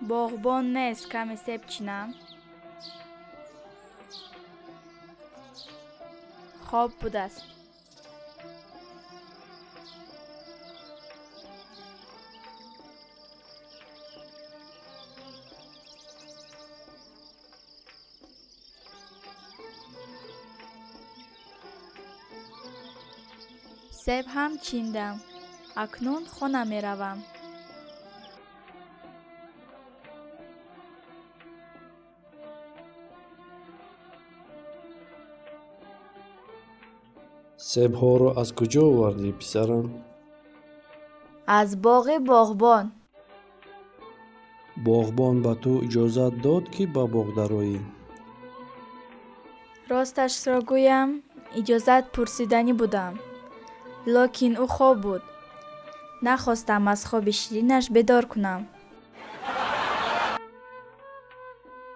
боғбон нест каме себ чинам? Хоб будааст. Себ ҳам чиндам. Акнун хона меравам себҳоро аз куҷо овардӣ писарам аз боғи боғбон боғбон ба ту иҷозат дод ки ба боғ дароӣ росташро гӯям иҷозат пурсиданӣ будам локин ӯ хоб буд нахостам аз хоби ширинаш бедор кунам